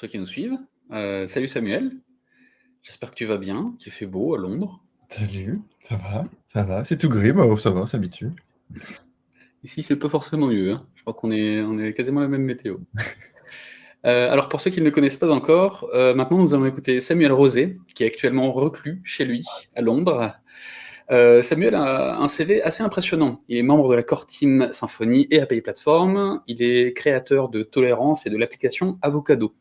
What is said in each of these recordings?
Ceux qui nous suivent. Euh, salut Samuel, j'espère que tu vas bien, qu'il fait beau à Londres. Salut, ça va, ça va, c'est tout gris, mais ça va, on s'habitue. Ici c'est pas forcément mieux, hein. je crois qu'on est, on est quasiment la même météo. Euh, alors pour ceux qui ne le connaissent pas encore, euh, maintenant nous allons écouter Samuel Rosé, qui est actuellement reclus chez lui à Londres. Euh, Samuel a un CV assez impressionnant. Il est membre de la Core Team Symfony et API Platform. Il est créateur de Tolérance et de l'application Avocado.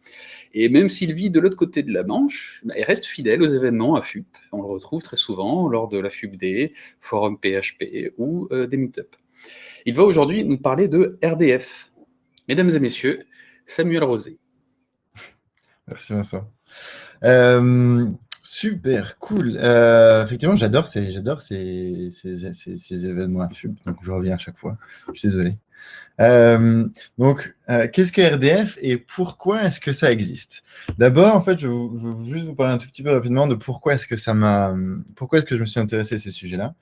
Et même s'il vit de l'autre côté de la Manche, bah, il reste fidèle aux événements à FUP. On le retrouve très souvent lors de la FUPD, Forum PHP ou euh, des meet-up. Il va aujourd'hui nous parler de RDF. Mesdames et messieurs, Samuel Rosé. Merci Vincent. Euh, Super, cool. Euh, effectivement, j'adore ces, événements donc je reviens à chaque fois. Je suis désolé. Euh, donc, euh, qu'est-ce que RDF et pourquoi est-ce que ça existe? D'abord, en fait, je veux juste vous parler un tout petit peu rapidement de pourquoi est-ce que ça m'a, pourquoi est-ce que je me suis intéressé à ces sujets-là.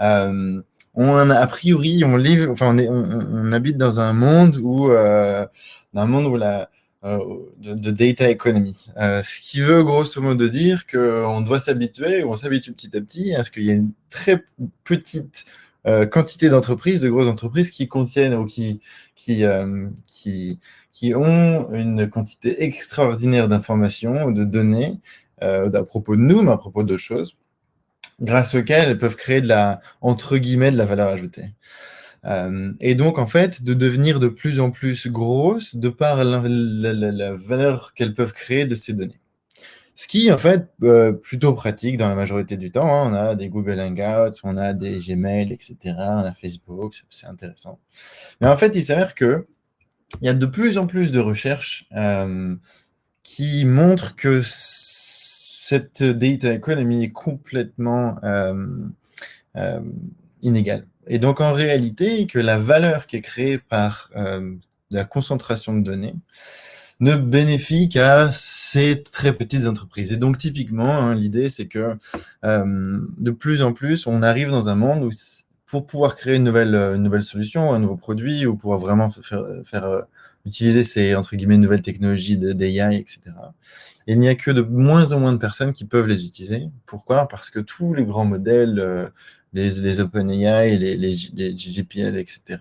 on a, a priori, on, enfin, on, habite dans un monde où, dans un monde où la euh, de, data economy. Euh, ce qui veut grosso modo dire qu'on doit s'habituer, ou on s'habitue petit à petit à ce qu'il y ait une très petite euh, quantité d'entreprises, de grosses entreprises qui contiennent ou qui, qui, qui, qui ont une quantité extraordinaire d'informations, de données à propos de nous, mais à propos d'autres choses, grâce auxquelles elles peuvent créer de la, entre guillemets, de la valeur ajoutée. Euh, et donc, en fait, de devenir de plus en plus grosses de par la, valeur qu'elles peuvent créer de ces données. Ce qui, en fait, euh, plutôt pratique dans la majorité du temps. Hein. On a des Google Hangouts, on a des Gmail, etc. On a Facebook, c'est intéressant. Mais en fait, il s'avère que il y a de plus en plus de recherches euh, qui montrent que cette data economy est complètement inégale. Et donc, en réalité, que la valeur qui est créée par euh, la concentration de données ne bénéficie qu'à ces très petites entreprises. Et donc, typiquement, hein, l'idée, c'est que euh, de plus en plus, on arrive dans un monde où pour pouvoir créer une nouvelle, une nouvelle solution, un nouveau produit, ou pouvoir vraiment faire, faire euh, utiliser ces, entre guillemets, nouvelles technologies d'AI, etc., il n'y a que de moins en moins de personnes qui peuvent les utiliser. Pourquoi? Parce que tous les grands modèles, les, OpenAI, les, les, etc.,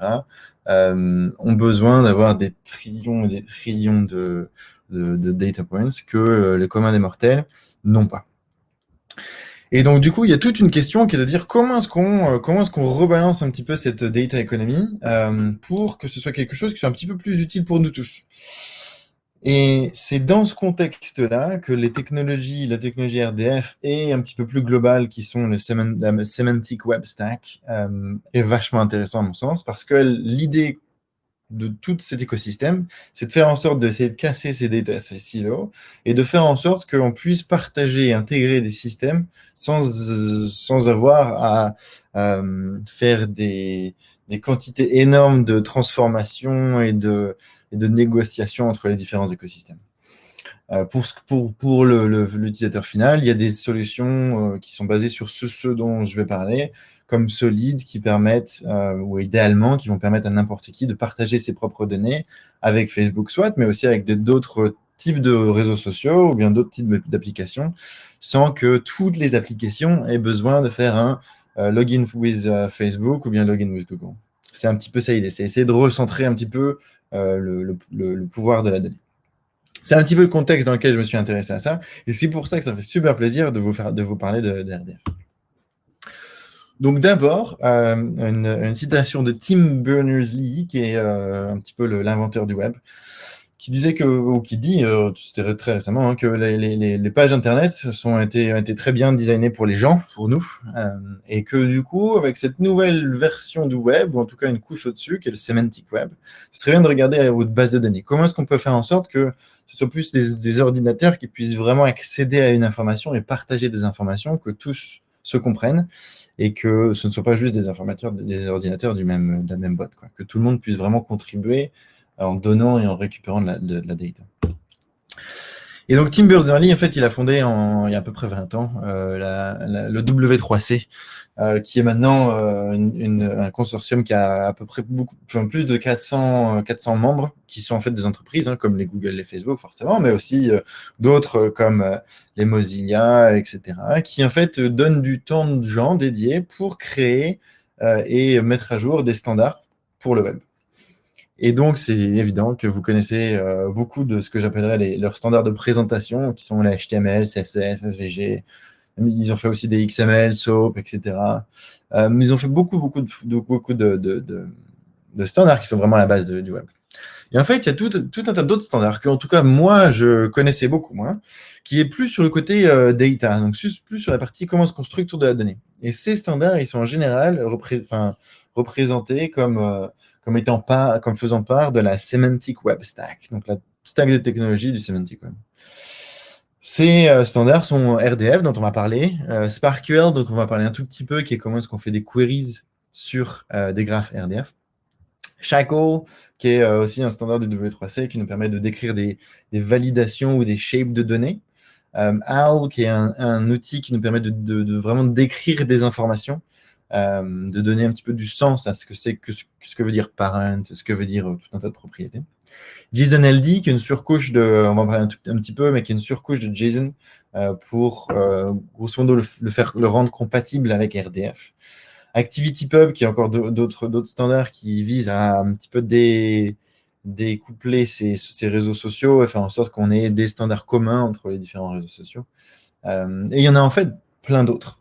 euh, ont besoin d'avoir des trillions et des trillions de, data points que euh, les communs des mortels n'ont pas. Et donc, du coup, il y a toute une question qui est de dire comment est-ce qu'on euh, est-ce rebalance un petit peu cette data economy pour que ce soit quelque chose qui soit un petit peu plus utile pour nous tous. Et c'est dans ce contexte-là que les technologies, la technologie RDF et un petit peu plus globale qui sont les Semantic Web Stack euh, est vachement intéressant à mon sens parce que l'idée de tout cet écosystème, c'est de faire en sorte d'essayer de casser ces data silos et de faire en sorte qu'on puisse partager et intégrer des systèmes sans, sans avoir à, euh, faire des, des quantités énormes de transformation et de, et de négociation entre les différents écosystèmes. Euh, pour, pour, pour l'utilisateur final, il y a des solutions euh, qui sont basées sur ce, dont je vais parler, comme Solid, qui permettent, euh, ou idéalement, qui vont permettre à n'importe qui de partager ses propres données avec Facebook soit, mais aussi avec d'autres types de réseaux sociaux ou bien d'autres types d'applications, sans que toutes les applications aient besoin de faire un login with Facebook ou bien login with Google. C'est un petit peu ça l'idée, c'est essayer de recentrer un petit peu le, le pouvoir de la donnée. C'est un petit peu le contexte dans lequel je me suis intéressé à ça. Et c'est pour ça que ça fait super plaisir de vous, faire, de vous parler de, RDF. Donc d'abord, euh, une, citation de Tim Berners-Lee, qui est euh, un petit peu l'inventeur du web, qui disait que, ou qui dit, euh, c'était très récemment, hein, que les, pages Internet sont été, ont été très bien designées pour les gens, pour nous, euh, et que du coup, avec cette nouvelle version du web, ou en tout cas une couche au-dessus, qui est le semantic web, ce serait bien de regarder votre base de données. Comment est-ce qu'on peut faire en sorte que ce soit plus des, des, ordinateurs qui puissent vraiment accéder à une information et partager des informations, que tous se comprennent, et que ce ne soit pas juste des, informateurs, des ordinateurs du même, de la même boîte, quoi. que tout le monde puisse vraiment contribuer en donnant et en récupérant de la, data. Et donc Tim Berners-Lee, en fait, il a fondé en, il y a à peu près 20 ans la, le W3C, euh, qui est maintenant euh, un consortium qui a à peu près beaucoup, plus de 400, 400 membres, qui sont en fait des entreprises, hein, comme les Google, les Facebook forcément, mais aussi euh, d'autres comme les Mozilla, etc., qui en fait donnent du temps de gens dédiés pour créer et mettre à jour des standards pour le web. Et donc, c'est évident que vous connaissez beaucoup de ce que j'appellerais leurs standards de présentation, qui sont les HTML, CSS, SVG, ils ont fait aussi des XML, SOAP, etc. Euh, mais ils ont fait beaucoup, beaucoup de, standards qui sont vraiment à la base du web. Et en fait, il y a tout, un tas d'autres standards que, en tout cas, moi, je connaissais beaucoup moins, qui est plus sur le côté euh, data, donc plus sur la partie comment se construit de la donnée. Et ces standards, ils sont en général représentés comme, euh, comme, étant pas, comme faisant part de la Semantic Web Stack, donc la stack de technologie du Semantic Web. Ces euh, standards sont RDF, dont on va parler, euh, SparkQL, dont on va parler un tout petit peu, qui est comment est-ce qu'on fait des queries sur euh, des graphes RDF. Shackle, qui est aussi un standard du W3C qui nous permet de décrire des, validations ou des shapes de données. AL, qui est un, outil qui nous permet de, vraiment décrire des informations, de donner un petit peu du sens à ce que c'est que ce que veut dire parent, ce que veut dire tout un tas de propriétés. JSON-LD, qui est une surcouche de, on va parler un, petit peu, mais qui est une surcouche de JSON euh, pour, euh, grosso modo, le, faire, le rendre compatible avec RDF. ActivityPub, qui est encore d'autres standards qui visent à un petit peu découpler ces, réseaux sociaux et faire en sorte qu'on ait des standards communs entre les différents réseaux sociaux. Euh, et il y en a en fait plein d'autres.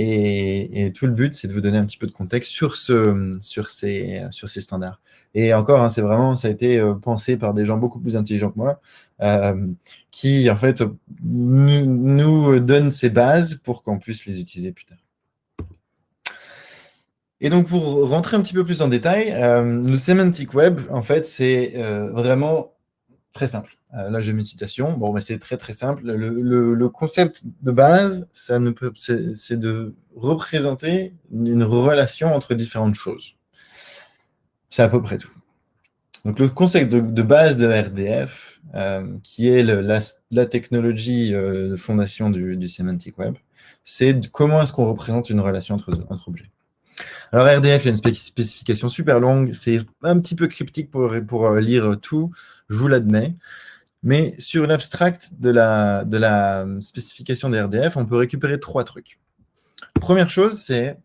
Et, tout le but, c'est de vous donner un petit peu de contexte sur, ce, sur, ces, sur ces standards. Et encore, hein, c'est vraiment, ça a été euh, pensé par des gens beaucoup plus intelligents que moi, euh, qui en fait nous, donnent ces bases pour qu'on puisse les utiliser plus tard. Et donc, pour rentrer un petit peu plus en détail, euh, le Semantic Web, en fait, c'est vraiment très simple. Euh, là, j'ai mis une citation. Bon, c'est très très simple. Le, concept de base, c'est de représenter une relation entre différentes choses. C'est à peu près tout. Donc, le concept de, base de RDF, euh, qui est la, technologie euh, de fondation du, Semantic Web, c'est comment est-ce qu'on représente une relation entre, entre objets. Alors, RDF, il y a une spécification super longue. C'est un petit peu cryptique pour, pour lire tout, je vous l'admets. Mais sur l'abstract de la, la spécification des RDF, on peut récupérer trois trucs. Première chose, c'est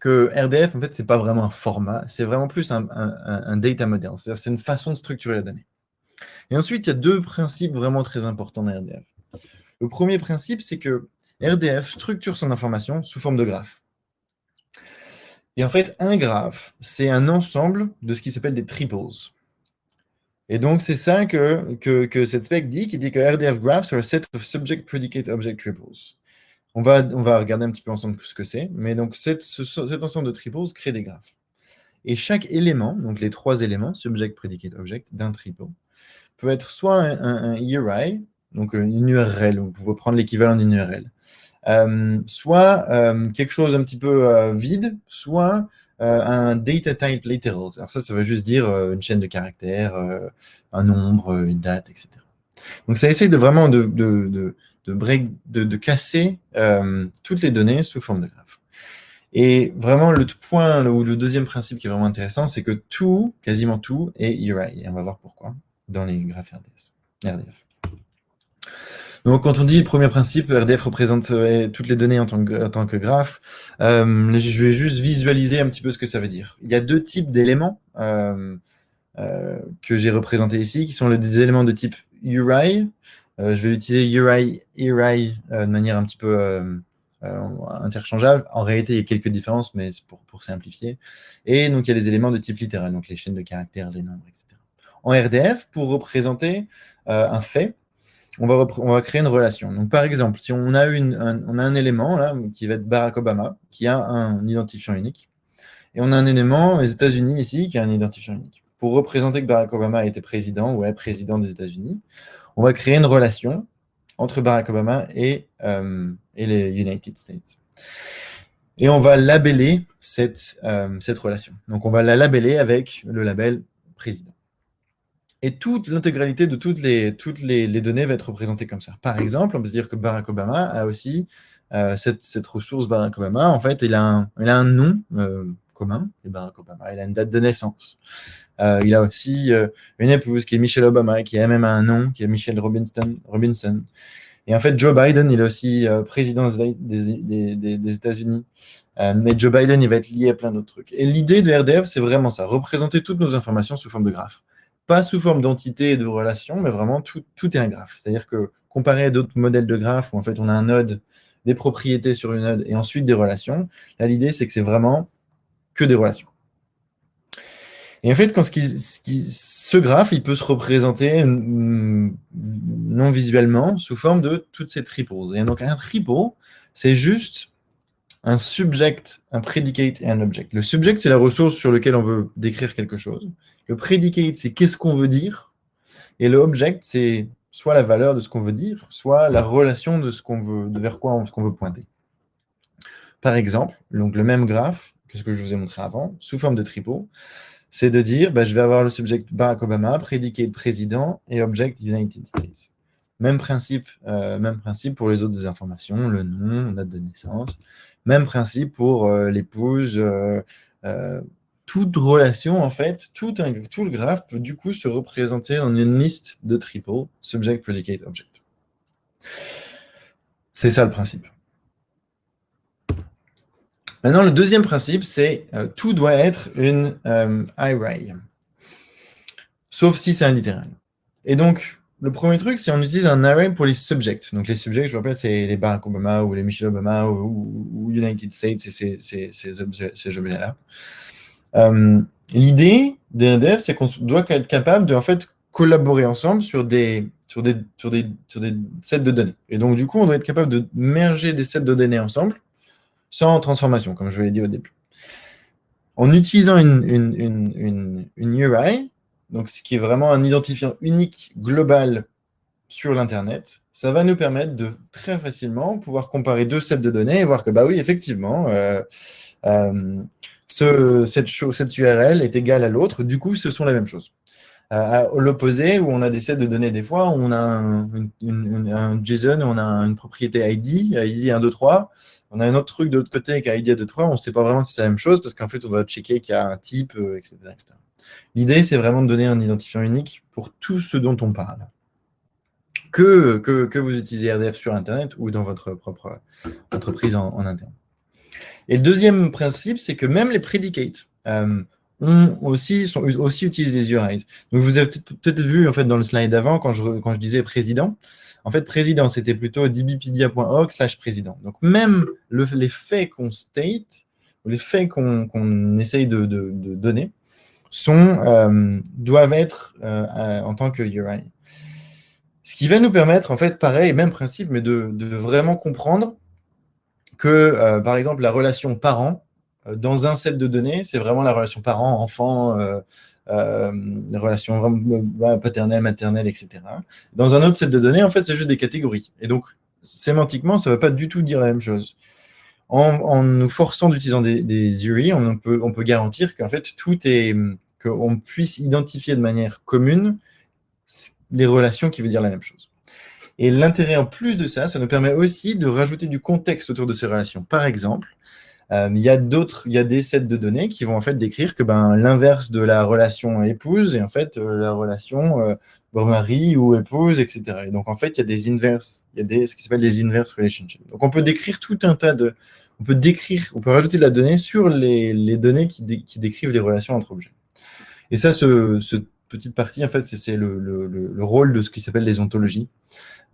que RDF, en fait, ce n'est pas vraiment un format, c'est vraiment plus un, data model, c'est-à-dire c'est une façon de structurer la donnée. Et ensuite, il y a deux principes vraiment très importants dans RDF. Le premier principe, c'est que RDF structure son information sous forme de graphe. Et en fait, un graphe, c'est un ensemble de ce qui s'appelle des triples. Et donc, c'est ça que, que, cette spec dit, qui dit que RDF graphs are a set of subject predicate object triples. On va, on va regarder un petit peu ensemble ce que c'est. Mais donc, cet ensemble de triples crée des graphes. Et chaque élément, donc les trois éléments, subject, predicate, object, d'un triple, peut être soit un, URI, donc une URL, vous pouvez prendre l'équivalent d'une URL, soit euh, quelque chose un petit peu euh, vide, soit euh, un data type literals. Alors ça, ça veut juste dire euh, une chaîne de caractères, euh, un nombre, une date, etc. Donc ça essaie de vraiment de, de, de, de, casser toutes les données sous forme de graphe. Et vraiment, le point, ou le deuxième principe qui est vraiment intéressant, c'est que tout, quasiment tout, est URI. Et on va voir pourquoi dans les graphes RDF. Donc, quand on dit premier principe, RDF représente euh, toutes les données en tant que, graphe, euh, je vais juste visualiser un petit peu ce que ça veut dire. Il y a deux types d'éléments euh, que j'ai représentés ici, qui sont des éléments de type URI. je vais utiliser URI, URI de manière un petit peu interchangeable. En réalité, il y a quelques différences, mais c'est pour simplifier. Et donc, il y a les éléments de type littéral, donc les chaînes de caractères, les nombres, etc. En RDF, pour représenter un fait, on va, créer une relation. Donc, par exemple, si on a, un, élément là, qui va être Barack Obama, qui a un identifiant unique, et on a un élément, les États-Unis ici, qui a un identifiant unique. Pour représenter que Barack Obama été président ou est président des États-Unis, on va créer une relation entre Barack Obama et, euh, les United States. Et on va labeller cette, euh, cette relation. Donc, on va la labeller avec le label président. Et toute l'intégralité de toutes, les, toutes les, données va être représentée comme ça. Par exemple, on peut dire que Barack Obama a aussi euh, cette, cette, ressource Barack Obama. En fait, il a un, il a un nom euh, commun, Barack Obama. Il a une date de naissance. Euh, il a aussi une épouse qui est Michelle Obama, qui a même un nom, qui est Michelle Robinson. Robinson. Et en fait, Joe Biden, il est aussi président des, des, des, des États-Unis. mais Joe Biden, il va être lié à plein d'autres trucs. Et l'idée de RDF, c'est vraiment ça, représenter toutes nos informations sous forme de graphes pas sous forme d'entité et de relation, mais vraiment tout, est un graphe. C'est-à-dire que comparé à d'autres modèles de graphes où en fait on a un node, des propriétés sur une node et ensuite des relations, là l'idée c'est que c'est vraiment que des relations. Et en fait, quand ce, graphe, il peut se représenter mm, non visuellement sous forme de toutes ces triples. Et donc un triple, c'est juste un subject, un predicate et un object. Le subject, c'est la ressource sur laquelle on veut décrire quelque chose. Le predicate, c'est qu'est-ce qu'on veut dire. Et le object, c'est soit la valeur de ce qu'on veut dire, soit la relation de ce qu'on veut, vers quoi on, veut pointer. Par exemple, donc le même graphe que ce que je vous ai montré avant, sous forme de tripot, c'est de dire, bah, je vais avoir le subject Barack Obama, predicate président et object United States. Même principe, euh, même principe pour les autres informations, le nom, date de naissance. Même principe pour euh, l'épouse. Euh, toute relation, en fait, tout, le graphe peut du coup se représenter en une liste de triple, subject, predicate, object. C'est ça le principe. Maintenant, le deuxième principe, c'est tout doit être une array. Sauf si c'est un littéral. Et donc, le premier truc, c'est on utilise un array pour les subjects. Donc les subjects, je vous rappelle, c'est les Barack Obama ou les Michelle Obama ou, United States et ces, objets-là. Euh, l'idée d'un c'est qu'on doit être capable de en fait, collaborer ensemble sur des, sur, des, sur, des, sur des sets de données. Et donc, du coup, on doit être capable de merger des sets de données ensemble sans transformation, comme je l'ai dit au début. En utilisant une, une, une, une URI, donc ce qui est vraiment un identifiant unique global sur l'Internet, ça va nous permettre de très facilement pouvoir comparer deux sets de données et voir que, bah oui, effectivement, euh, euh, ce, cette, URL est égale à l'autre, du coup, ce sont la même chose. Euh, à l'opposé, où on a des sets de données des fois, on a un, JSON, on a une propriété ID, ID 1, 2, 3, on a un autre truc de l'autre côté avec ID 1, 2, 3, on ne sait pas vraiment si c'est la même chose, parce qu'en fait, on doit checker qu'il y a un type, etc., etc. L'idée, c'est vraiment de donner un identifiant unique pour tout ce dont on parle. Que, que, vous utilisez RDF sur Internet ou dans votre propre entreprise en, interne. Et le deuxième principe, c'est que même les predicates euh, ont aussi, sont, aussi utilisent les URIs. Donc, vous avez peut-être vu en fait, dans le slide d'avant, quand je, quand je disais président, en fait, président, c'était plutôt dbpedia.org slash président. Donc, même les faits qu'on state, les faits qu'on essaye de, de, donner, sont, euh, doivent être euh, euh, en tant que URI. Ce qui va nous permettre, en fait, pareil, même principe, mais de, vraiment comprendre que, par exemple, la relation parent, dans un set de données, c'est vraiment la relation parent-enfant, la relation vraiment paternelle, maternelle, etc. Dans un autre set de données, en fait, c'est juste des catégories. Et donc, sémantiquement, ça ne veut pas du tout dire la même chose. En, nous forçant d'utiliser des, des, URI, on peut, on peut garantir qu'en fait, tout est, qu'on puisse identifier de manière commune les relations qui veulent dire la même chose. Et l'intérêt en plus de ça, ça nous permet aussi de rajouter du contexte autour de ces relations. Par exemple, euh, il y a y a des sets de données qui vont en fait décrire que ben, l'inverse de la relation épouse est en fait euh, la relation euh, mari ou épouse, etc. Et donc en fait, il y a des inverses, il y a des, ce qui s'appelle des inverse relationships. Donc on peut décrire tout un tas de, on peut décrire, on peut rajouter de la donnée sur les, les données qui, qui, décrivent des relations entre objets. Et ça, ce petite partie, en fait, c'est le, le, le, rôle de ce qui s'appelle les ontologies,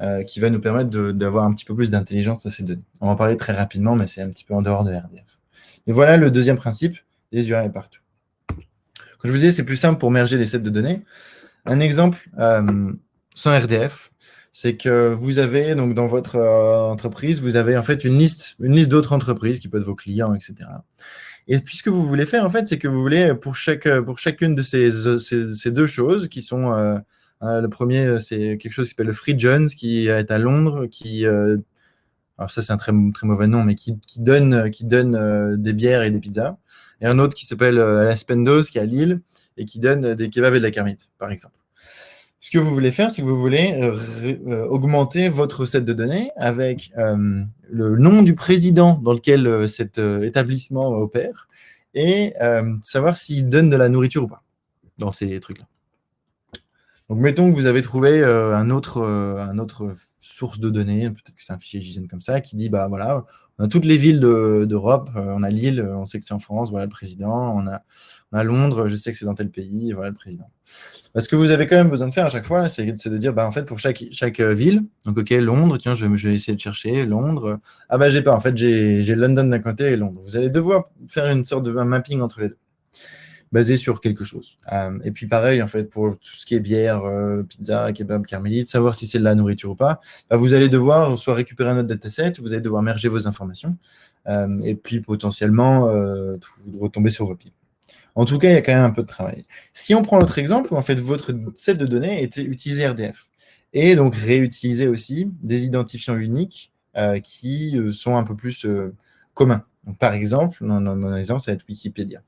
euh, qui va nous permettre d'avoir un petit peu plus d'intelligence à ces données. On va en parler très rapidement, mais c'est un petit peu en dehors de RDF. Et voilà le deuxième principe, les URL partout. Comme je vous disais, c'est plus simple pour merger les sets de données. Un exemple euh, sans RDF, c'est que vous avez, donc dans votre euh, entreprise, vous avez en fait une liste, une liste d'autres entreprises qui peuvent être vos clients, etc. Et puis ce que vous voulez faire, en fait, c'est que vous voulez, pour, chaque, pour chacune de ces, ces, deux choses, qui sont, euh, euh, le premier, c'est quelque chose qui s'appelle le Free Jones, qui est à Londres, qui, alors ça c'est un très, très mauvais nom, mais qui, qui donne, qui donne des bières et des pizzas. Et un autre qui s'appelle Aspendos, qui est à Lille, et qui donne des kebabs et de la carmite, par exemple. Ce que vous voulez faire, c'est que vous voulez augmenter votre set de données avec le nom du président dans lequel cet établissement opère et savoir s'il donne de la nourriture ou pas dans ces trucs-là. Donc, mettons que vous avez trouvé euh, un, autre, euh, source de données, peut-être que c'est un fichier JSON comme ça, qui dit, bah voilà, on a toutes les villes d'Europe, euh, on a Lille, on sait que c'est en France, voilà le président, on a, a Londres, je sais que c'est dans tel pays, voilà le président. ce que vous avez quand même besoin de faire à chaque fois, c'est de dire, bah, en fait, pour chaque, chaque ville, donc ok, Londres, tiens, je vais, essayer de chercher Londres. Ah bah j'ai pas, en fait, j'ai London d'un côté et Londres. Vous allez devoir faire une sorte de mapping entre les deux basé sur quelque chose. Euh, et puis pareil, en fait, pour tout ce qui est bière, euh, pizza, kebab, carmélite, savoir si c'est de la nourriture ou pas, bah, vous allez devoir soit récupérer un autre dataset, vous allez devoir merger vos informations, euh, et puis potentiellement retomber sur vos pipes. En tout cas, il y a quand même un peu de travail. Si on prend l'autre exemple, en fait votre set de données était utilisé RDF, et donc réutiliser aussi des identifiants uniques qui sont un peu plus communs. par exemple, mon exemple, ça va être Wikipédia.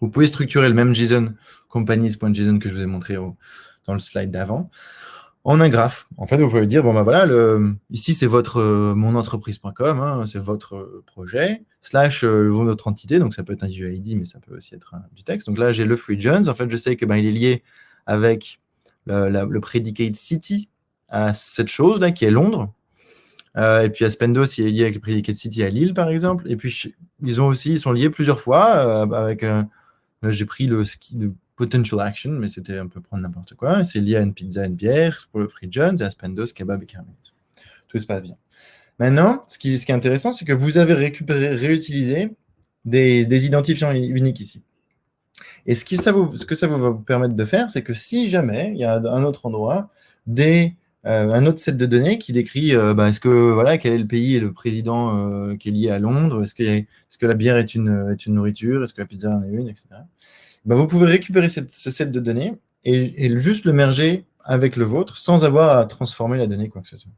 Vous pouvez structurer le même JSON, companies.json que je vous ai montré dans le slide d'avant, en un graphe. En fait, vous pouvez dire, bon ben voilà, le, ici c'est votre euh, monentreprise.com, hein, c'est votre euh, projet, slash euh, votre entité, donc ça peut être un UID, mais ça peut aussi être du texte. Donc là, j'ai le free jones. En fait, je sais que ben, il est lié avec le, predicate city à cette chose-là, qui est Londres. et puis Aspendos, il est lié avec le predicate city à Lille, par exemple. Et puis, ils ont aussi, ils sont liés plusieurs fois avec j'ai pris le ski de potential action, mais c'était un peu prendre n'importe quoi. C'est lié à une pizza une bière pour le Free Jones et à Spendos, kebab et caramel. Tout se passe bien. Maintenant, ce qui, est intéressant, c'est que vous avez récupéré, réutilisé des, identifiants uniques ici. Et ce, qui, ça vous, que va vous permettre de faire, c'est que si jamais il y a un autre endroit, des, euh, un autre set de données qui décrit euh, bah, est-ce que voilà quel est le pays et le président euh, qui est lié à Londres, est-ce que, que la bière est une, est une nourriture, est-ce que la pizza en est une, etc. Bah, vous pouvez récupérer ce set de données et, juste le merger avec le vôtre sans avoir à transformer la donnée quoi que ce soit.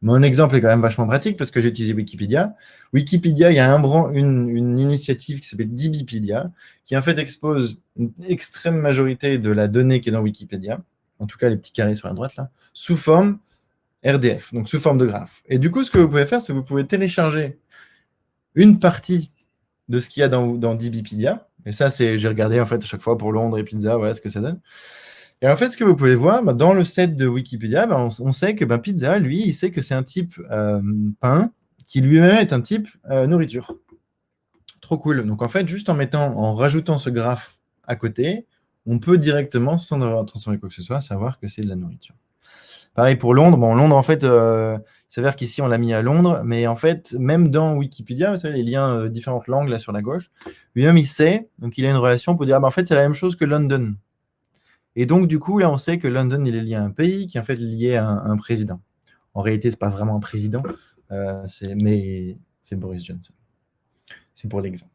Mon exemple est quand même vachement pratique parce que j'ai utilisé Wikipédia. Wikipédia, il y a un une, initiative qui s'appelle DBpedia qui en fait expose une extrême majorité de la donnée qui est dans Wikipédia en tout cas les petits carrés sur la droite là, sous forme RDF, donc sous forme de graphe. Et du coup, ce que vous pouvez faire, c'est que vous pouvez télécharger une partie de ce qu'il y a dans, dans DBpedia. Et ça, c'est j'ai regardé en fait à chaque fois pour Londres et pizza, voilà ce que ça donne. Et en fait, ce que vous pouvez voir, bah, dans le set de Wikipédia, bah, on, sait que bah, pizza, lui, il sait que c'est un type euh, pain qui lui-même est un type euh, nourriture. Trop cool. Donc en fait, juste en mettant, en rajoutant ce graphe à côté, on peut directement, sans devoir transformer quoi que ce soit, savoir que c'est de la nourriture. Pareil pour Londres. Bon, Londres, en fait, euh, s'avère qu'ici, on l'a mis à Londres, mais en fait, même dans Wikipédia, vous savez, les liens, euh, différentes langues, là, sur la gauche, lui-même, il sait, donc il a une relation pour dire, ah, ben, en fait, c'est la même chose que London. Et donc, du coup, là, on sait que London, il est lié à un pays qui est en fait lié à un, président. En réalité, ce n'est pas vraiment un président, euh, mais c'est Boris Johnson. C'est pour l'exemple.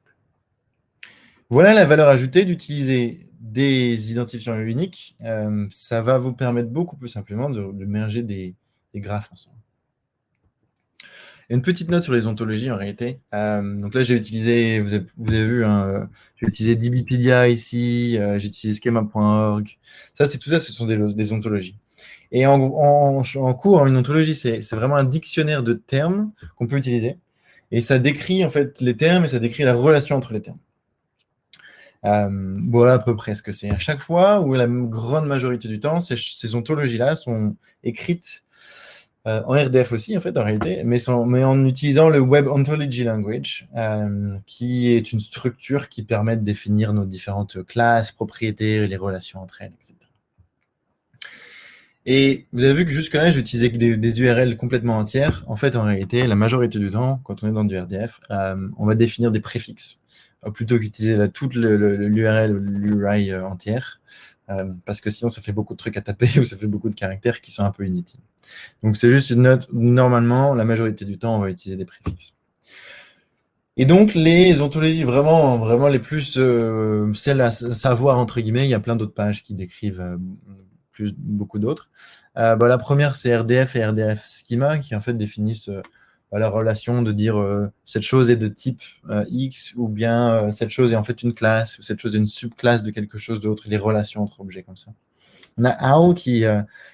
Voilà la valeur ajoutée d'utiliser des identifiants uniques, euh, ça va vous permettre beaucoup plus simplement de, merger des, graphes ensemble. Une petite note sur les ontologies en réalité. Euh, donc là, j'ai utilisé, vous avez, vu, hein, j'ai utilisé DBpedia ici, euh, j'ai utilisé schema.org. Ça, c'est tout ça, ce sont des, ontologies. Et en, cours, une ontologie, c'est vraiment un dictionnaire de termes qu'on peut utiliser. Et ça décrit en fait les termes et ça décrit la relation entre les termes. Euh, voilà à peu près ce que c'est. À chaque fois, ou la grande majorité du temps, ces, ontologies-là sont écrites euh, en RDF aussi, en fait, en réalité, mais, en utilisant le Web Ontology Language, euh, qui est une structure qui permet de définir nos différentes classes, propriétés, les relations entre elles, etc. Et vous avez vu que jusque-là, j'utilisais des, des URL complètement entières. En fait, en réalité, la majorité du temps, quand on est dans du RDF, on va définir des préfixes. Euh, plutôt qu'utiliser toute l'URL ou l'URI euh, entière, euh, parce que sinon ça fait beaucoup de trucs à taper ou ça fait beaucoup de caractères qui sont un peu inutiles. Donc c'est juste une note, normalement, la majorité du temps, on va utiliser des préfixes. Et donc, les ontologies vraiment, vraiment les plus, celles à savoir, entre guillemets, il y a plein d'autres pages qui décrivent plus, beaucoup d'autres. Bah, la première, c'est RDF et RDF Schema, qui en fait définissent la relation de dire euh, cette chose est de type euh, X ou bien euh, cette chose est en fait une classe ou cette chose est une subclasse de quelque chose d'autre, les relations entre objets comme ça. On a OWL qui,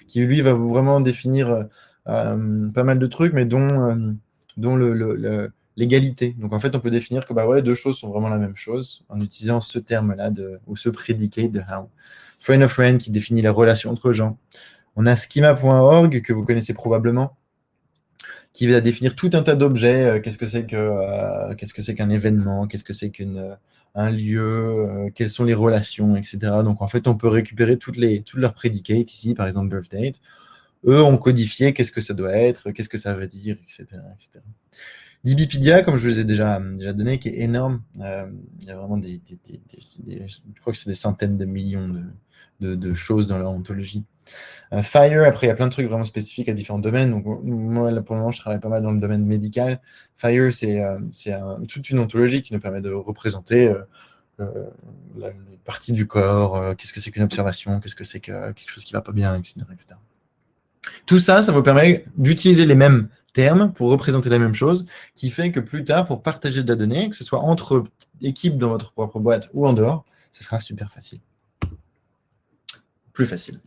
qui lui, va vraiment définir pas mal de trucs, mais dont, dont l'égalité. Donc en fait, on peut définir que bah ouais, deux choses sont vraiment la même chose en utilisant ce terme-là ou ce prédicat de how. Friend of friend qui définit la relation entre gens. On a schema.org que vous connaissez probablement qui va définir tout un tas d'objets. Euh, qu'est-ce que c'est que euh, qu'est-ce que c'est qu'un événement Qu'est-ce que c'est qu'un euh, lieu Quelles sont les relations, etc. Donc en fait, on peut récupérer toutes les toutes leurs prédicates ici, par exemple birth date. Eux ont codifié qu'est-ce que ça doit être, qu'est-ce que ça veut dire, etc. etc. DBpedia, comme je vous ai déjà, déjà donné, qui est énorme. il y a vraiment des, je crois que c'est des centaines de millions de, de, de choses dans leur ontologie. Euh, Fire, après, il y a plein de trucs vraiment spécifiques à différents domaines. Moi, pour le moment, je travaille pas mal dans le domaine médical. Fire, c'est euh, toute une ontologie qui nous permet de représenter euh, la, partie du corps, qu'est-ce que c'est qu'une observation, qu'est-ce que c'est que quelque chose qui va pas bien, etc. Tout ça, ça vous permet d'utiliser les mêmes termes pour représenter la même chose, qui fait que plus tard, pour partager de la donnée, que ce soit entre équipes dans votre propre boîte ou en dehors, ce sera super facile. Plus facile.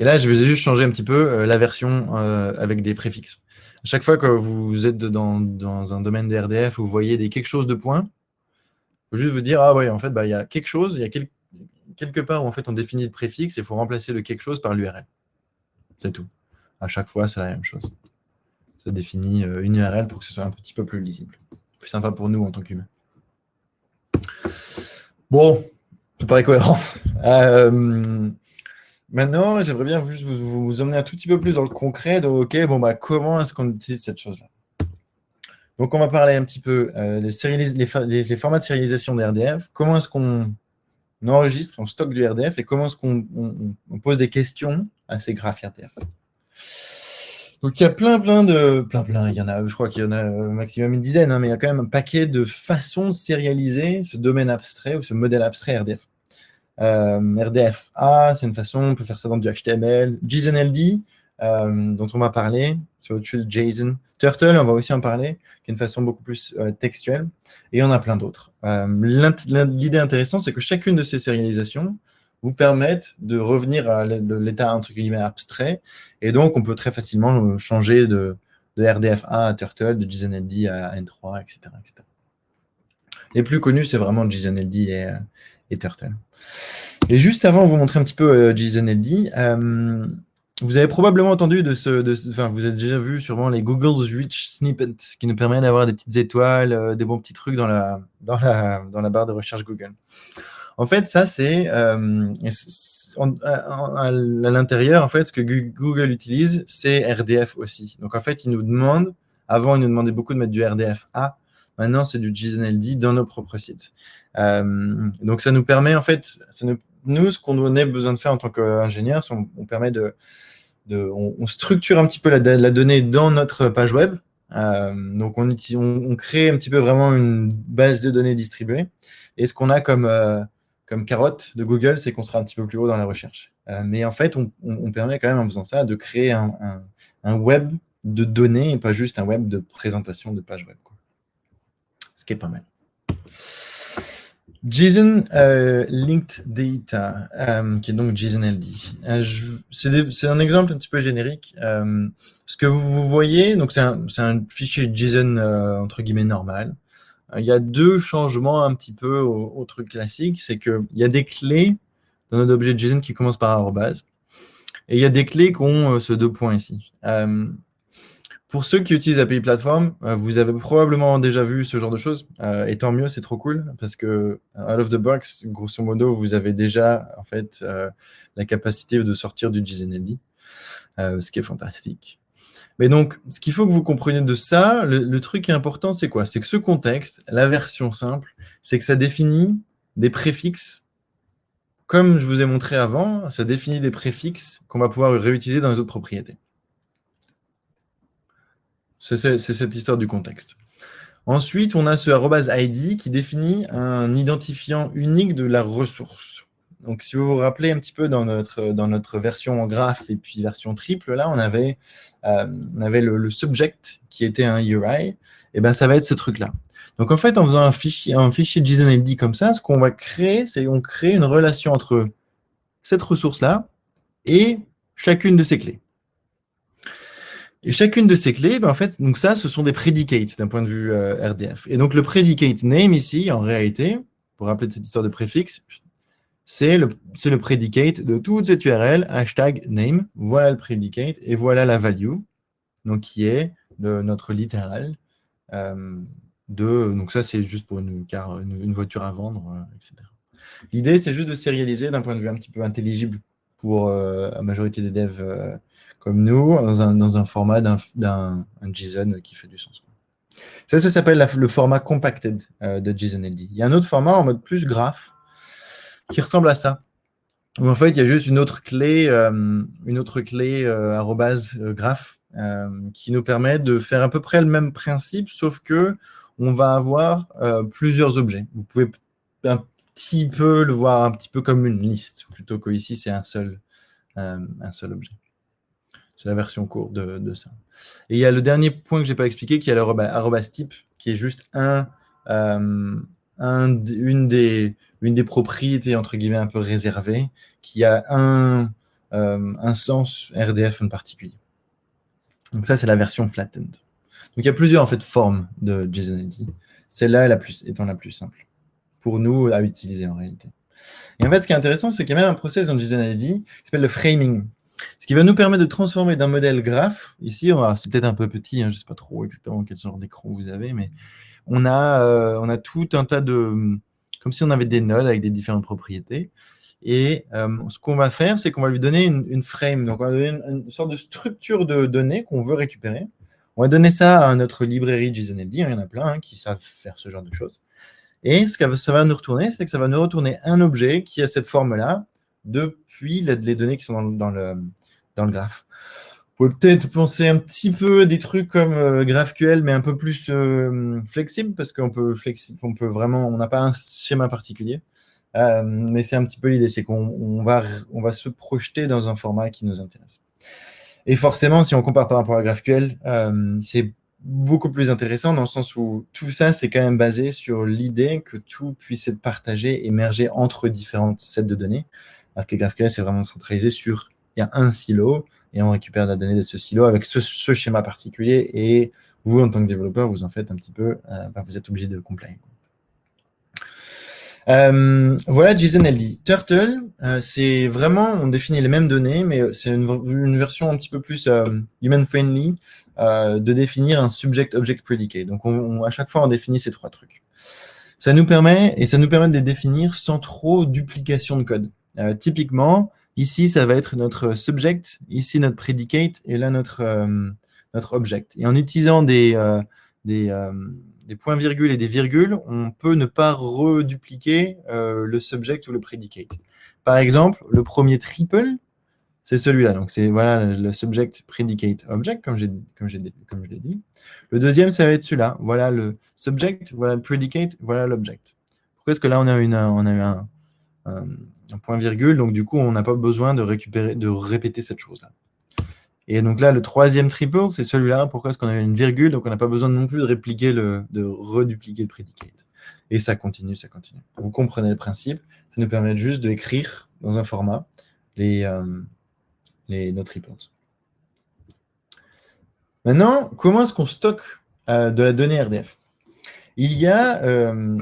Et là, je vais juste changer un petit peu euh, la version euh, avec des préfixes. À chaque fois que vous êtes dans, un domaine de RDF vous voyez des quelque chose de point, il faut juste vous dire, ah ouais, en fait, bah, il y a quelque chose, il y a quelque part où en fait, on définit le préfixe et il faut remplacer le quelque chose par l'URL. C'est tout. À chaque fois, c'est la même chose. Ça définit euh, une URL pour que ce soit un petit peu plus lisible. Plus sympa pour nous en tant qu'humains. Bon, ça paraît cohérent. Maintenant, j'aimerais bien juste vous, emmener un tout petit peu plus dans le concret de OK, bon, bah, comment est-ce qu'on utilise cette chose-là? Donc, on va parler un petit peu euh, des les, formats de sérialisation des RDF, comment est-ce qu'on enregistre, on stocke du RDF et comment est-ce qu'on pose des questions à ces graphes RDF. Donc il y a plein, plein de, plein, plein, il y en a, je crois qu'il y en a euh, maximum une dizaine, hein, mais il y a quand même un paquet de façons de sérialiser ce domaine abstrait ou ce modèle abstrait RDF. Euh, RDFA, c'est une façon, on peut faire ça dans du HTML. JSON-LD, euh, dont on va parler, c'est au-dessus de JSON. Turtle, on va aussi en parler, qui est une façon beaucoup plus euh, textuelle. Et on a plein d'autres. L'idée intéressante, c'est que chacune de ces sérialisations vous permettent de revenir à l'état entre guillemets abstrait. Et donc, on peut très facilement changer de, de RDFA à Turtle, de JSON-LD à N3, etc., etc. Les plus connus, c'est vraiment JSON-LD et, et Turtle. Et juste avant vous montrer un petit peu euh, JSON-LD, euh, vous avez probablement entendu de ce, enfin, vous avez déjà vu sûrement les Google's Rich Snippets, qui nous permettent d'avoir des petites étoiles, euh, des bons petits trucs dans la, dans la, dans la barre de recherche Google. En fait, ça, c'est euh, à, l'intérieur, en fait, ce que Google utilise, c'est RDF aussi. Donc, en fait, il nous demande, avant, il nous demandait beaucoup de mettre du RDF A, maintenant, c'est du JSON-LD dans nos propres sites. Euh, donc, ça nous permet, en fait, ça nous, ce qu'on a besoin de faire en tant qu'ingénieur, c'est on, permet de, on, structure un petit peu la, donnée dans notre page web. Euh, donc, on, on, crée un petit peu vraiment une base de données distribuée. Et ce qu'on a comme, euh, carotte de Google, c'est qu'on sera un petit peu plus haut dans la recherche. mais en fait, on, on, permet quand même, en faisant ça, de créer un, web de données et pas juste un web de présentation de page web. Ce qui est pas mal. JSON euh, Linked Data, euh, qui est donc JSON LD. Euh, c'est un exemple un petit peu générique. ce que vous, voyez, donc c'est un, fichier JSON entre guillemets normal. il y a deux changements un petit peu au, truc classique, c'est qu'il y a des clés dans notre objet JSON qui commencent par arrobase, et il y a des clés qui ont ce deux points ici. Pour ceux qui utilisent API Platform, euh, vous avez probablement déjà vu ce genre de choses. Euh, et tant mieux, c'est trop cool parce que out of the box, grosso modo, vous avez déjà en fait euh, la capacité de sortir du JSON-LD, ce qui est fantastique. Mais donc, ce qu'il faut que vous compreniez de ça, le, truc qui est important, c'est quoi? C'est que ce contexte, la version simple, c'est que ça définit des préfixes comme je vous ai montré avant, ça définit des préfixes qu'on va pouvoir réutiliser dans les autres propriétés. C'est cette histoire du contexte. Ensuite, on a ce id qui définit un identifiant unique de la ressource. Donc, si vous vous rappelez un petit peu dans notre, dans notre version en graphe et puis version triple, là, on avait, euh, on avait le, subject qui était un URI. Et ben, ça va être ce truc-là. Donc, en fait, en faisant un fichier, un fichier JSON-LD comme ça, ce qu'on va créer, c'est on crée une relation entre cette ressource-là et chacune de ces clés. Et chacune de ces clés, ben, en fait, donc ça, ce sont des predicates d'un point de vue euh, RDF. Et donc le predicate name ici, en réalité, pour rappeler cette histoire de préfixe, c'est le, le predicate de toute cette URL, hashtag name, voilà le predicate, et voilà la value, donc qui est notre littéral. Euh, de, donc ça, c'est juste pour une, voiture à vendre, euh, etc. L'idée, c'est juste de sérialiser d'un point de vue un petit peu intelligible pour la majorité des devs comme nous, dans un, dans un format d'un JSON qui fait du sens. Ça, ça s'appelle le format compacted euh, de JSON-LD. Il y a un autre format en mode plus graph qui ressemble à ça. En fait, il y a juste une autre clé, une autre clé arrobase graph qui nous permet de faire à peu près le même principe, sauf que on va avoir plusieurs objets. Vous pouvez un petit peu le voir un petit peu comme une liste, plutôt qu'ici, c'est un seul, euh, un seul objet. C'est la version courte de, ça. Et il y a le dernier point que je n'ai pas expliqué, qui est l'arrobas type, qui est juste euh, un, une, des, propriétés, entre guillemets, un peu réservées, qui a un, euh, un sens RDF en particulier. Donc ça, c'est la version flattened. Donc il y a plusieurs en fait, formes de JSON-LD. Celle-là étant la plus simple pour nous à utiliser en réalité. Et en fait, ce qui est intéressant, c'est qu'il y a même un process dans JSON-LD qui s'appelle le framing. Ce qui va nous permettre de transformer d'un modèle graph, ici, c'est peut-être un peu petit, hein, je ne sais pas trop exactement quel genre d'écran vous avez, mais on a, euh, on a tout un tas de... comme si on avait des nodes avec des différentes propriétés. Et euh, ce qu'on va faire, c'est qu'on va lui donner une, frame, donc on va donner une, sorte de structure de données qu'on veut récupérer. On va donner ça à notre librairie JSON-LD, il y en a plein hein, qui savent faire ce genre de choses. Et ce que ça va nous retourner, c'est que ça va nous retourner un objet qui a cette forme-là depuis les données qui sont dans, le, dans le graphe. Vous pouvez peut-être penser un petit peu des trucs comme euh, GraphQL, mais un peu plus euh, flexible, parce qu'on peut, peut vraiment, on n'a pas un schéma particulier. Euh, mais c'est un petit peu l'idée, c'est qu'on va, on va se projeter dans un format qui nous intéresse. Et forcément, si on compare par rapport à GraphQL, c'est beaucoup plus intéressant dans le sens où tout ça, c'est quand même basé sur l'idée que tout puisse être partagé, émerger entre différentes sets de données. Alors que GraphQL, c'est vraiment centralisé sur, il y a un silo, et on récupère la donnée de ce silo avec ce, schéma particulier, et vous, en tant que développeur, vous en faites un petit peu, euh, bah, vous êtes obligé de compléter. Euh, voilà JSON LD. Turtle, euh, c'est vraiment, on définit les mêmes données, mais c'est une, version un petit peu plus euh, human-friendly de définir un subject-object predicate. Donc, à chaque fois, on définit ces trois trucs. Ça nous permet, et ça nous permet de les définir sans trop duplication de code. Typiquement, ici, ça va être notre subject, ici notre predicate, et là, notre, notre object. Et en utilisant des, des des points-virgules et des virgules, on peut ne pas redupliquer euh, le subject ou le predicate. Par exemple, le premier triple, c'est celui-là. Donc, c'est voilà, le subject, predicate, object, comme, comme, je l'ai dit. Le deuxième, ça va être celui-là. Voilà le subject, voilà le predicate, voilà l'object. Pourquoi est-ce que là, on a, une, on a eu un point-virgule Donc, du coup, on n'a pas besoin de, récupérer, de répéter cette chose-là. Et donc là, le troisième triple, c'est celui-là. Pourquoi est-ce qu'on a une virgule? Donc, on n'a pas besoin non plus de répliquer le, de redupliquer le predicate. Et ça continue, ça continue. Vous comprenez le principe. Ça nous permet juste d'écrire dans un format les, euh, les, nos triples. Maintenant, comment est-ce qu'on stocke euh, de la donnée RDF Il y a euh,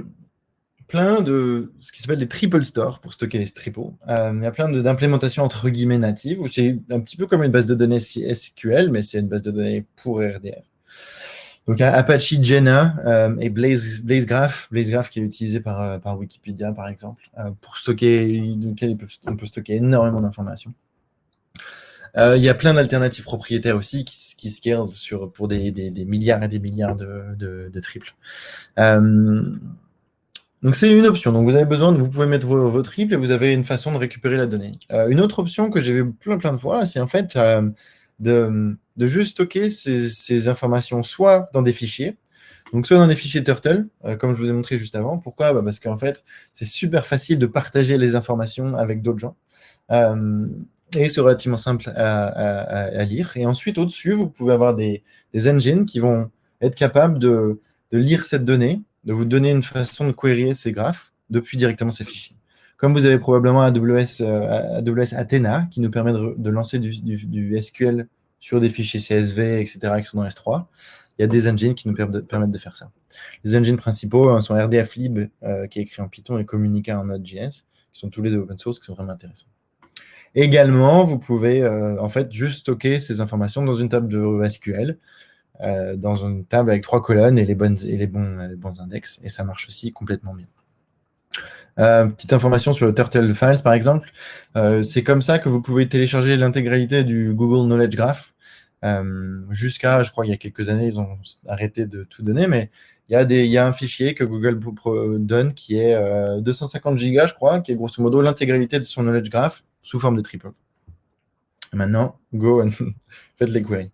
plein de ce qui s'appelle les triple stores pour stocker les triples. Euh, il y a plein d'implémentations entre guillemets natives où c'est un petit peu comme une base de données SQL, mais c'est une base de données pour RDF. Donc Apache Jenna euh, et Blaze, Blaze Graph, Blaze Graph qui est utilisé par, euh, par Wikipédia par exemple, pour stocker, lequel on peut stocker énormément d'informations. il y a plein d'alternatives propriétaires aussi qui, qui scalent sur, pour des, des, milliards et des milliards de, de, de triples. Donc c'est une option. Donc vous avez besoin de, vous pouvez mettre vos, triples et vous avez une façon de récupérer la donnée. Euh, une autre option que j'ai vu plein plein de fois, c'est en fait euh, de, juste stocker ces, informations soit dans des fichiers, donc soit dans des fichiers Turtle, euh, comme je vous ai montré juste avant. Pourquoi? Bah, Parce qu'en fait, c'est super facile de partager les informations avec d'autres gens. et c'est relativement simple à, lire. Et ensuite, au-dessus, vous pouvez avoir des, engines qui vont être capables de lire cette donnée de vous donner une façon de query ces graphes depuis directement ces fichiers. comme vous avez probablement AWS, AWS Athena, qui nous permet de, lancer du, SQL sur des fichiers CSV, etc., qui sont dans S3, il y a des engines qui nous permettent de faire ça. Les engines principaux hein, sont RDFlib, qui est écrit en Python, et Communica en Node.js, qui sont tous les deux open source, qui sont vraiment intéressants. Également, vous pouvez en fait juste stocker ces informations dans une table de SQL, euh, dans une table avec trois colonnes et les, bons, index, et ça marche aussi complètement bien. Euh, petite information sur le Turtle Files, par exemple. Euh, c'est comme ça que vous pouvez télécharger l'intégralité du Google Knowledge Graph. Jusqu'à, je crois, il y a quelques années, ils ont arrêté de tout donner, mais il y a, des, il y a un fichier que Google donne qui est 250 gigas, je crois, qui est grosso modo l'intégralité de son Knowledge Graph sous forme de triple. Maintenant, go and faites les queries.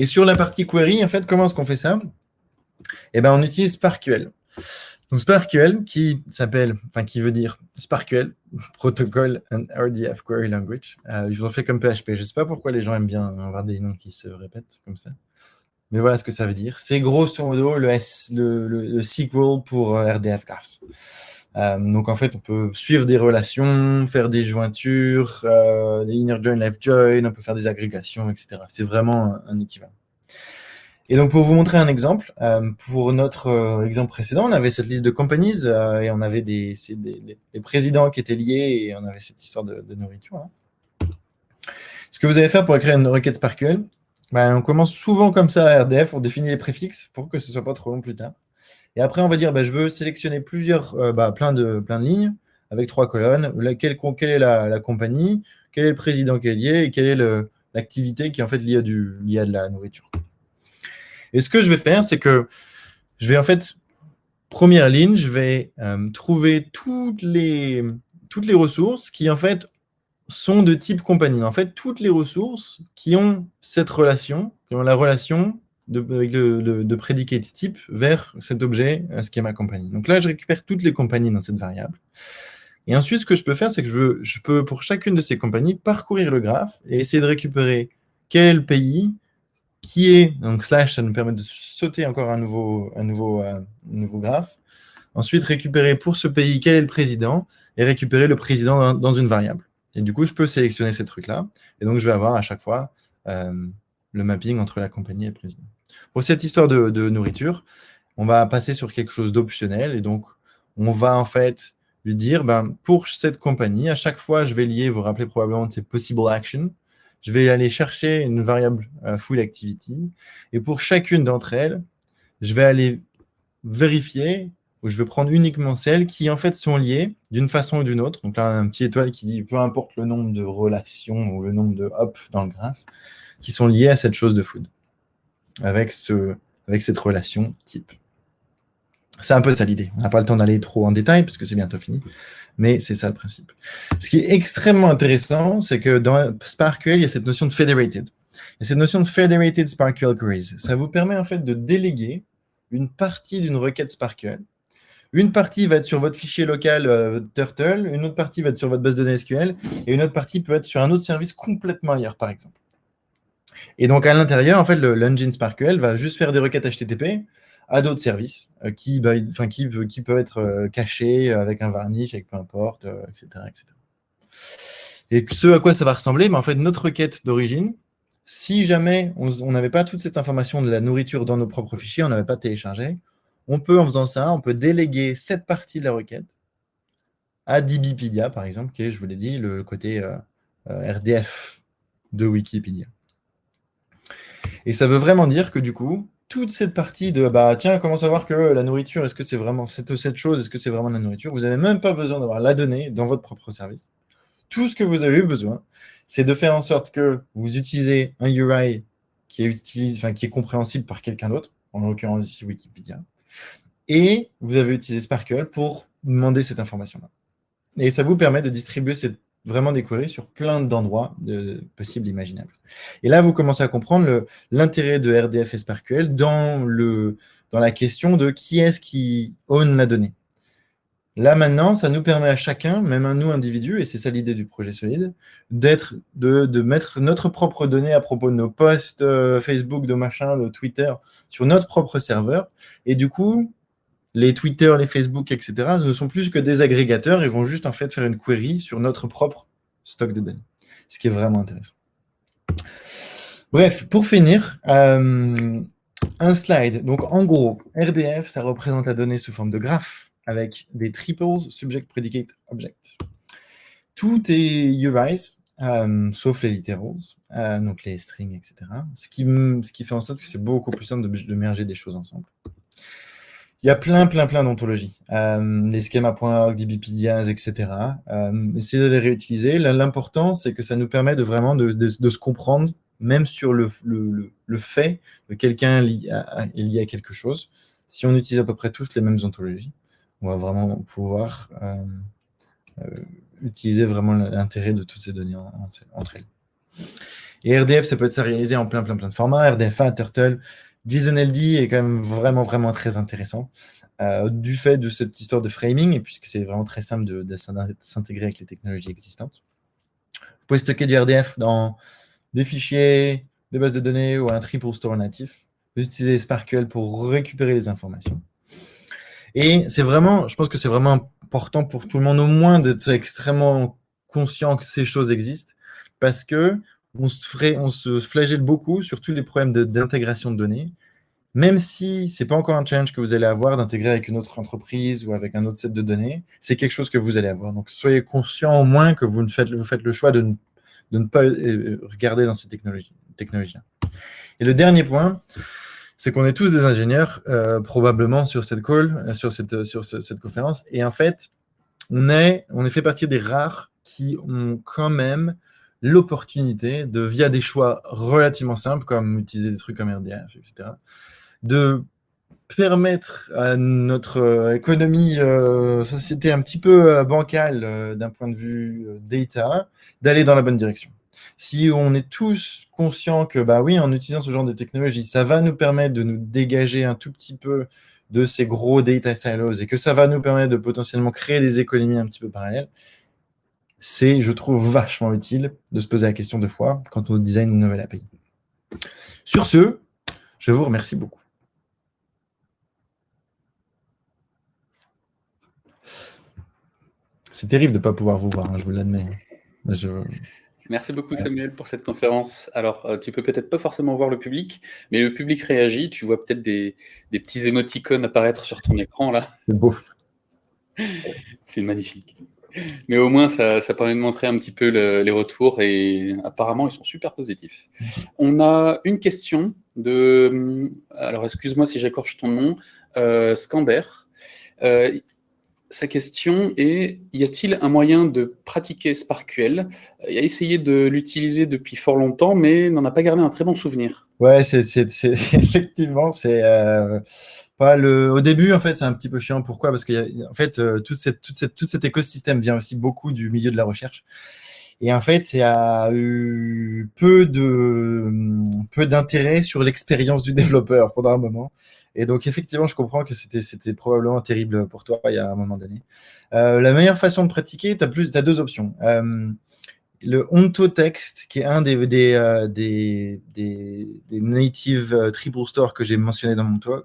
Et sur la partie query, en fait, comment est-ce qu'on fait ça? Eh bien, on utilise SparkQL. Donc SparkQL, qui s'appelle, enfin qui veut dire SparkQL, Protocol and RDF Query Language. Euh, ils ont fait comme PHP. Je ne sais pas pourquoi les gens aiment bien avoir des noms qui se répètent comme ça. Mais voilà ce que ça veut dire. C'est grosso modo le, S, le, SQL pour euh, RDF Graphs. Euh, donc en fait, on peut suivre des relations, faire des jointures, euh, des inner join, left join, on peut faire des agrégations, etc. C'est vraiment un, équivalent. Et donc pour vous montrer un exemple, euh, pour notre exemple précédent, on avait cette liste de companies et on avait des, des, présidents qui étaient liés et on avait cette histoire de, nourriture. Hein. Ce que vous allez faire pour écrire une requête SparkQL, ben, on commence souvent comme ça à RDF, on définit les préfixes pour que ce soit pas trop long plus tard. Et après, on va dire, bah, je veux sélectionner plusieurs, euh, bah, plein, de, plein de lignes avec trois colonnes. quelle, est la, compagnie, quel est le président qui est lié? Et quelle est l'activité qui est en fait liée à, du, liée à de la nourriture? Et ce que je vais faire, c'est que je vais en fait, première ligne, je vais euh, trouver toutes les, toutes les ressources qui en fait sont de type compagnie. En fait, toutes les ressources qui ont cette relation, qui ont la relation de, avec le, de prédicat type vers cet objet, ce qui est ma compagnie. Donc là, je récupère toutes les compagnies dans cette variable. Et ensuite, ce que je peux faire, c'est que je, veux, je peux, pour chacune de ces compagnies, parcourir le graphe et essayer de récupérer quel est le pays, qui est, donc slash, ça nous permet de sauter encore un nouveau, un nouveau, euh, nouveau graphe. Ensuite, récupérer pour ce pays quel est le président et récupérer le président dans, une variable. Et du coup, je peux sélectionner ces trucs-là. Et donc, je vais avoir à chaque fois euh, le mapping entre la compagnie et le président. Pour cette histoire de, nourriture, on va passer sur quelque chose d'optionnel. Et donc, on va en fait lui dire, ben, pour cette compagnie, à chaque fois, je vais lier, vous vous rappelez probablement de ces possible actions, je vais aller chercher une variable euh, full activity. Et pour chacune d'entre elles, je vais aller vérifier, ou je vais prendre uniquement celles qui en fait sont liées d'une façon ou d'une autre. Donc là, un petit étoile qui dit, peu importe le nombre de relations ou le nombre de hop dans le graphe, qui sont liées à cette chose de food avec, ce, avec cette relation type. C'est un peu ça l'idée. On n'a pas le temps d'aller trop en détail parce que c'est bientôt fini, mais c'est ça le principe. Ce qui est extrêmement intéressant, c'est que dans SparkQL, il y a cette notion de federated. Et cette notion de federated SparkQL queries, ça vous permet en fait de déléguer une partie d'une requête SparkQL. Une partie va être sur votre fichier local euh, Turtle, une autre partie va être sur votre base de données SQL, et une autre partie peut être sur un autre service complètement ailleurs, par exemple. Et donc, à l'intérieur, en fait, l'engine SparkQL va juste faire des requêtes HTTP à d'autres services euh, qui, bah, qui, qui peuvent être euh, cachés avec un varnish, avec peu importe, etc., euh, etc. Et ce à quoi ça va ressembler, mais en fait, notre requête d'origine, si jamais on n'avait pas toute cette information de la nourriture dans nos propres fichiers, on n'avait pas téléchargé, on peut, en faisant ça, on peut déléguer cette partie de la requête à DBpedia, par exemple, qui est, je vous l'ai dit, le côté RDF de Wikipédia. Et ça veut vraiment dire que du coup, toute cette partie de bah tiens, comment savoir que la nourriture, est-ce que c'est vraiment cette, cette chose, est-ce que c'est vraiment de la nourriture? Vous n'avez même pas besoin d'avoir la donnée dans votre propre service. Tout ce que vous avez besoin, c'est de faire en sorte que vous utilisez un URI qui est, qui est compréhensible par quelqu'un d'autre, en l'occurrence ici Wikipédia, et vous avez utilisé SparkQL pour demander cette information-là. Et ça vous permet de distribuer cette vraiment des sur plein d'endroits possibles imaginables. Et là, vous commencez à comprendre l'intérêt de RDF et dans, le, dans la question de qui est-ce qui own la donnée. Là, maintenant, ça nous permet à chacun, même à nous, individus, et c'est ça l'idée du projet solide, de, de, mettre notre propre donnée à propos de nos posts euh, Facebook, de machin, de Twitter, sur notre propre serveur. Et du coup, les Twitter, les Facebook, etc. ne sont plus que des agrégateurs et vont juste en fait faire une query sur notre propre stock de données, ce qui est vraiment intéressant. Bref, pour finir, euh, un slide. Donc en gros, RDF, ça représente la donnée sous forme de graphe avec des triples subject, predicate, object. Tout est URIs, euh, sauf les literals, euh, donc les strings, etc. Ce qui, fait en sorte que c'est beaucoup plus simple de, de des choses ensemble. Il y a plein, plein, plein d'ontologies. Euh, les schema.org, etc. Euh, essayez de les réutiliser. L'important, c'est que ça nous permet de vraiment de, se comprendre, même sur le, fait que quelqu'un est lié à quelque chose. Si on utilise à peu près tous les mêmes ontologies, on va vraiment pouvoir euh, utiliser vraiment l'intérêt de toutes ces données entre elles. Et RDF, ça peut être réalisé en plein, plein, plein de formats. RDFA, Turtle, JSON-LD est quand même vraiment, vraiment très intéressant euh, du fait de cette histoire de framing, et puisque c'est vraiment très simple de, s'intégrer avec les technologies existantes. Vous pouvez stocker du RDF dans des fichiers, des bases de données ou un triple store natif. Vous utilisez SPARQL pour récupérer les informations. Et c'est vraiment, je pense que c'est vraiment important pour tout le monde au moins d'être extrêmement conscient que ces choses existent parce que on se, flagelle beaucoup sur tous les problèmes d'intégration de, données, même si ce n'est pas encore un challenge que vous allez avoir d'intégrer avec une autre entreprise ou avec un autre set de données, c'est quelque chose que vous allez avoir. Donc, soyez conscient au moins que vous, faites, vous faites le choix de ne, de ne pas euh, regarder dans ces technologies. Et le dernier point, c'est qu'on est tous des ingénieurs, euh, probablement sur cette call, euh, sur cette, sur cette conférence. Et en fait, on, est, on est fait partie des rares qui ont quand même l'opportunité de, via des choix relativement simples, comme utiliser des trucs comme RDF, etc., de permettre à notre euh, économie, euh, société un petit peu euh, bancale d'un point de vue data, d'aller dans la bonne direction. Si on est tous conscients que, bah oui, en utilisant ce genre de technologie, ça va nous permettre de nous dégager un tout petit peu de ces gros data silos et que ça va nous permettre de potentiellement créer des économies un petit peu parallèles, c'est, je trouve, vachement utile de se poser la question deux fois quand on design une nouvelle API. Sur ce, je vous remercie beaucoup. C'est terrible de ne pas pouvoir vous voir, hein, je vous l'admets. Merci beaucoup Samuel pour cette conférence. Alors, euh, tu peux peut-être pas forcément voir le public, mais le public réagit. Tu vois peut-être des, des, petits émoticônes apparaître sur ton écran là. C'est beau. C'est magnifique. Mais au moins, ça, permet de montrer un petit peu les retours et apparemment, ils sont super positifs. On a une question de, alors excuse-moi si j'écorche ton nom, euh, Scander. Euh, sa question est, y a-t-il un moyen de pratiquer SparkQL Il a essayé de l'utiliser depuis fort longtemps, mais n'en a pas gardé un très bon souvenir. Ouais, c'est effectivement, c'est euh, le. Au début, en fait, c'est un petit peu chiant. Pourquoi? Parce que en fait, euh, toute cette, cette, tout cet écosystème vient aussi beaucoup du milieu de la recherche. Et en fait, il y a eu peu d'intérêt sur l'expérience du développeur pendant un moment. Et donc, effectivement, je comprends que c'était probablement terrible pour toi il y a un moment donné. Euh, la meilleure façon de pratiquer, tu as, as, deux options. Euh, le Onto-Text, qui est un des, des, euh, des, des, native euh, triple store que j'ai mentionné dans mon talk,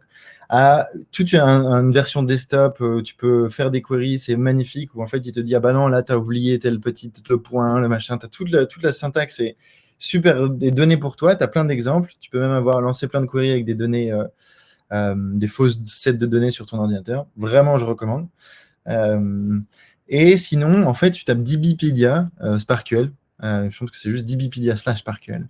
a toute une, version desktop où tu peux faire des queries, c'est magnifique, où en fait il te dit, ah bah non, là tu as oublié tel petit le point, le machin, tu toute la, toute la syntaxe, c'est super, des données pour toi, tu as plein d'exemples, tu peux même avoir lancé plein de queries avec des données euh, des fausses sets de données sur ton ordinateur. Vraiment, je recommande. Euh, et sinon, en fait, tu tapes DBpedia euh, SparkQL. je pense que c'est juste DBpedia slash SparkQL.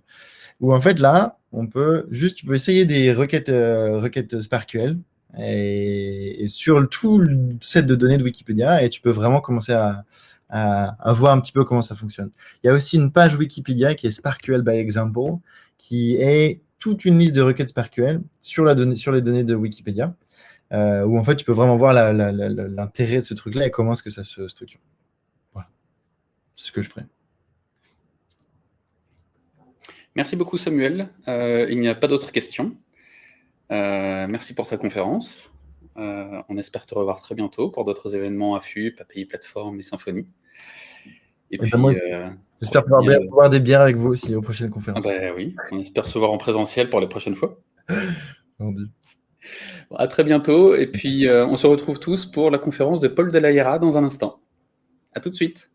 Où en fait, là, on peut juste, tu peux essayer des requêtes, requêtes SparkQL et, sur tout le set de données de Wikipédia et tu peux vraiment commencer à, à, voir un petit peu comment ça fonctionne. Il y a aussi une page Wikipédia qui est SparkQL by Example, qui est toute une liste de requêtes SparkQL sur, la sur les données de Wikipédia, euh, où en fait tu peux vraiment voir l'intérêt de ce truc-là et comment est-ce que ça se structure. Voilà, c'est ce que je ferai. Merci beaucoup Samuel. Euh, il n'y a pas d'autres questions. Euh, merci pour ta conférence. on espère te revoir très bientôt pour d'autres événements à FUP, API Plateforme et Symphonie. Et, puis, J'espère pouvoir boire des bières avec vous aussi aux prochaines conférences. Ah bah oui, on espère se voir en présentiel pour les prochaines fois. À très bientôt et puis, heu, on se retrouve tous pour la conférence de Paul Delahiera dans un instant. À tout de suite.